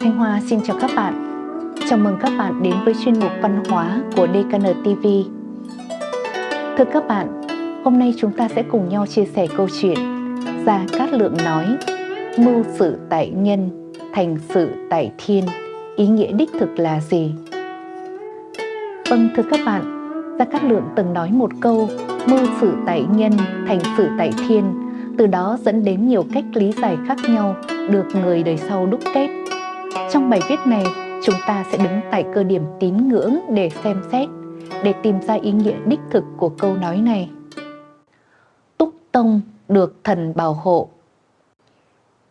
Thanh Hoa xin chào các bạn. Chào mừng các bạn đến với chuyên mục văn hóa của DKN TV. Thưa các bạn, hôm nay chúng ta sẽ cùng nhau chia sẻ câu chuyện Gia Cát Lượng nói Mưu sự tại nhân, thành sự tại thiên. Ý nghĩa đích thực là gì? Vâng thưa các bạn, Gia Cát Lượng từng nói một câu Mưu sự tại nhân, thành sự tại thiên từ đó dẫn đến nhiều cách lý giải khác nhau được người đời sau đúc kết. Trong bài viết này, chúng ta sẽ đứng tại cơ điểm tín ngưỡng để xem xét, để tìm ra ý nghĩa đích thực của câu nói này. Túc Tông được thần bảo hộ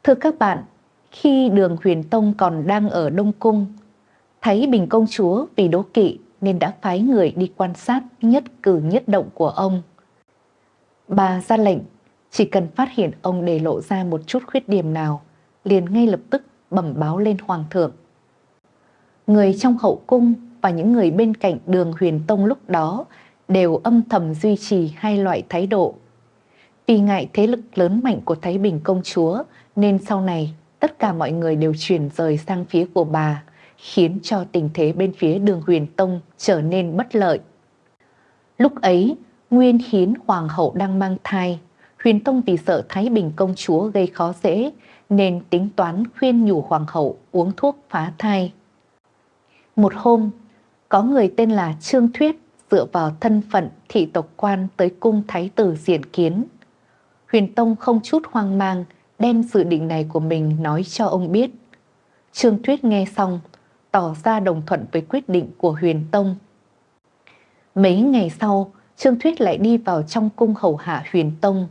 Thưa các bạn, khi đường huyền tông còn đang ở Đông Cung, thấy Bình Công Chúa vì đố kỵ nên đã phái người đi quan sát nhất cử nhất động của ông. Bà ra lệnh chỉ cần phát hiện ông để lộ ra một chút khuyết điểm nào, liền ngay lập tức bẩm báo lên hoàng thượng. Người trong hậu cung và những người bên cạnh đường huyền tông lúc đó đều âm thầm duy trì hai loại thái độ. Vì ngại thế lực lớn mạnh của Thái Bình công chúa nên sau này tất cả mọi người đều chuyển rời sang phía của bà, khiến cho tình thế bên phía đường huyền tông trở nên bất lợi. Lúc ấy, Nguyên Hiến Hoàng hậu đang mang thai, Huyền Tông vì sợ Thái Bình công chúa gây khó dễ nên tính toán khuyên nhủ hoàng hậu uống thuốc phá thai. Một hôm, có người tên là Trương Thuyết dựa vào thân phận thị tộc quan tới cung thái tử diện kiến. Huyền Tông không chút hoang mang đem dự định này của mình nói cho ông biết. Trương Thuyết nghe xong, tỏ ra đồng thuận với quyết định của Huyền Tông. Mấy ngày sau, Trương Thuyết lại đi vào trong cung hầu hạ Huyền Tông,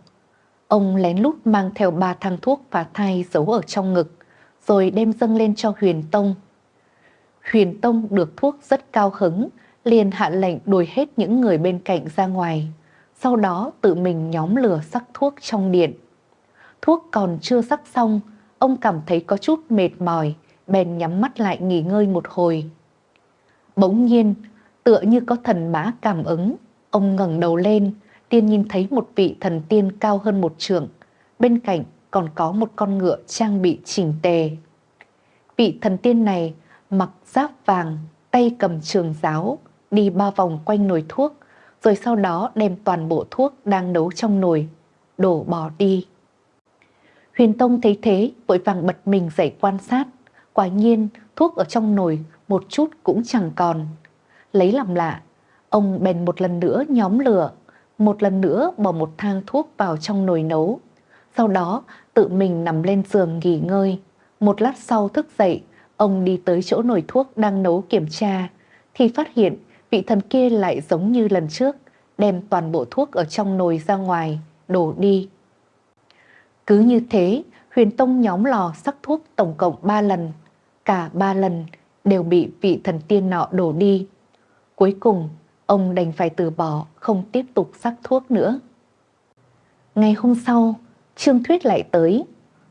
Ông lén lút mang theo ba thang thuốc và thai giấu ở trong ngực, rồi đem dâng lên cho Huyền Tông. Huyền Tông được thuốc rất cao hứng, liền hạ lệnh đuổi hết những người bên cạnh ra ngoài, sau đó tự mình nhóm lửa sắc thuốc trong điện. Thuốc còn chưa sắc xong, ông cảm thấy có chút mệt mỏi, bèn nhắm mắt lại nghỉ ngơi một hồi. Bỗng nhiên, tựa như có thần mã cảm ứng, ông ngẩng đầu lên, tiên nhìn thấy một vị thần tiên cao hơn một trường, bên cạnh còn có một con ngựa trang bị chỉnh tề. Vị thần tiên này mặc giáp vàng, tay cầm trường giáo, đi ba vòng quanh nồi thuốc, rồi sau đó đem toàn bộ thuốc đang nấu trong nồi, đổ bỏ đi. Huyền Tông thấy thế, vội vàng bật mình dậy quan sát. Quả nhiên, thuốc ở trong nồi một chút cũng chẳng còn. Lấy làm lạ, ông bèn một lần nữa nhóm lửa một lần nữa bỏ một thang thuốc vào trong nồi nấu. Sau đó tự mình nằm lên giường nghỉ ngơi. Một lát sau thức dậy, ông đi tới chỗ nồi thuốc đang nấu kiểm tra, thì phát hiện vị thần kia lại giống như lần trước, đem toàn bộ thuốc ở trong nồi ra ngoài, đổ đi. Cứ như thế, huyền tông nhóm lò sắc thuốc tổng cộng 3 lần, cả 3 lần đều bị vị thần tiên nọ đổ đi. Cuối cùng, ông đành phải từ bỏ, không tiếp tục sắc thuốc nữa. Ngày hôm sau, Trương Thuyết lại tới.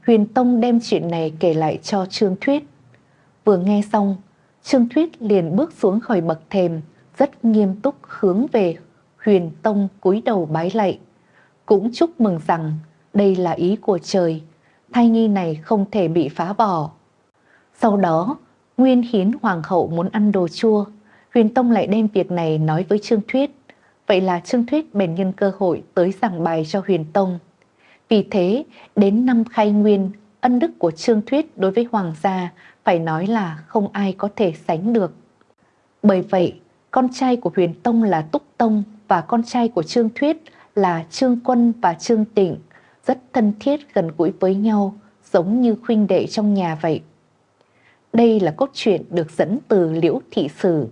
Huyền Tông đem chuyện này kể lại cho Trương Thuyết. Vừa nghe xong, Trương Thuyết liền bước xuống khỏi bậc thềm, rất nghiêm túc hướng về Huyền Tông cúi đầu bái lạy. Cũng chúc mừng rằng đây là ý của trời, thai nhi này không thể bị phá bỏ. Sau đó, Nguyên Hiến Hoàng hậu muốn ăn đồ chua, Huyền Tông lại đem việc này nói với Trương Thuyết. Vậy là Trương Thuyết bèn nhân cơ hội tới giảng bài cho Huyền Tông. Vì thế, đến năm khai nguyên, ân đức của Trương Thuyết đối với Hoàng gia phải nói là không ai có thể sánh được. Bởi vậy, con trai của Huyền Tông là Túc Tông và con trai của Trương Thuyết là Trương Quân và Trương Tịnh rất thân thiết gần gũi với nhau, giống như khuynh đệ trong nhà vậy. Đây là cốt truyện được dẫn từ Liễu Thị Sử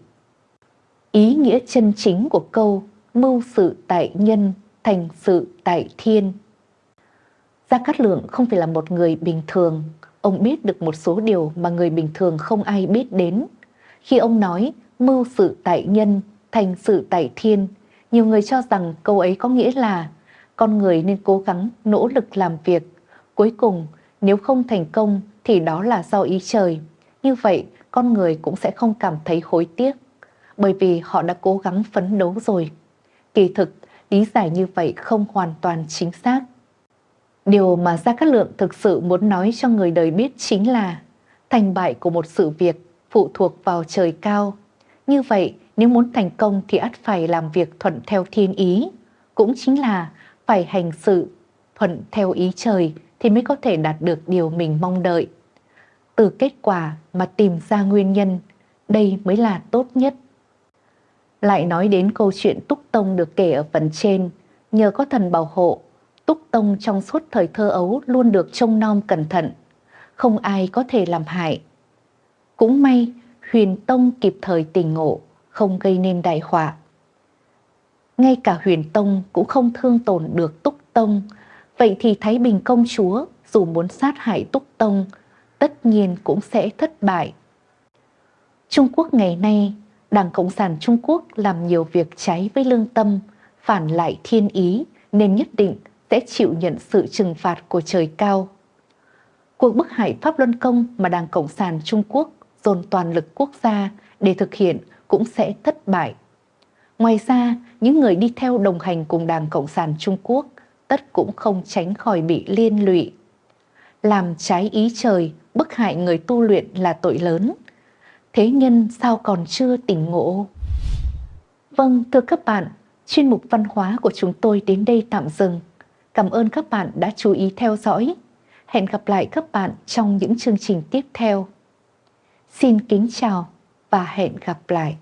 Ý nghĩa chân chính của câu mưu sự tại nhân, thành sự tại thiên. Gia Cát Lượng không phải là một người bình thường, ông biết được một số điều mà người bình thường không ai biết đến. Khi ông nói mưu sự tại nhân, thành sự tại thiên, nhiều người cho rằng câu ấy có nghĩa là con người nên cố gắng nỗ lực làm việc. Cuối cùng, nếu không thành công thì đó là do ý trời. Như vậy, con người cũng sẽ không cảm thấy hối tiếc bởi vì họ đã cố gắng phấn đấu rồi. Kỳ thực, lý giải như vậy không hoàn toàn chính xác. Điều mà Gia Cát Lượng thực sự muốn nói cho người đời biết chính là Thành bại của một sự việc phụ thuộc vào trời cao. Như vậy, nếu muốn thành công thì ắt phải làm việc thuận theo thiên ý, cũng chính là phải hành sự thuận theo ý trời thì mới có thể đạt được điều mình mong đợi. Từ kết quả mà tìm ra nguyên nhân, đây mới là tốt nhất. Lại nói đến câu chuyện Túc Tông được kể ở phần trên, nhờ có thần bảo hộ, Túc Tông trong suốt thời thơ ấu luôn được trông nom cẩn thận, không ai có thể làm hại. Cũng may, Huyền Tông kịp thời tỉnh ngộ, không gây nên đại họa. Ngay cả Huyền Tông cũng không thương tổn được Túc Tông, vậy thì Thái Bình công chúa dù muốn sát hại Túc Tông, tất nhiên cũng sẽ thất bại. Trung Quốc ngày nay, Đảng Cộng sản Trung Quốc làm nhiều việc trái với lương tâm, phản lại thiên ý nên nhất định sẽ chịu nhận sự trừng phạt của trời cao. Cuộc bức hại Pháp Luân Công mà Đảng Cộng sản Trung Quốc dồn toàn lực quốc gia để thực hiện cũng sẽ thất bại. Ngoài ra, những người đi theo đồng hành cùng Đảng Cộng sản Trung Quốc tất cũng không tránh khỏi bị liên lụy. Làm trái ý trời, bức hại người tu luyện là tội lớn. Thế nhân sao còn chưa tỉnh ngộ? Vâng, thưa các bạn, chuyên mục văn hóa của chúng tôi đến đây tạm dừng. Cảm ơn các bạn đã chú ý theo dõi. Hẹn gặp lại các bạn trong những chương trình tiếp theo. Xin kính chào và hẹn gặp lại.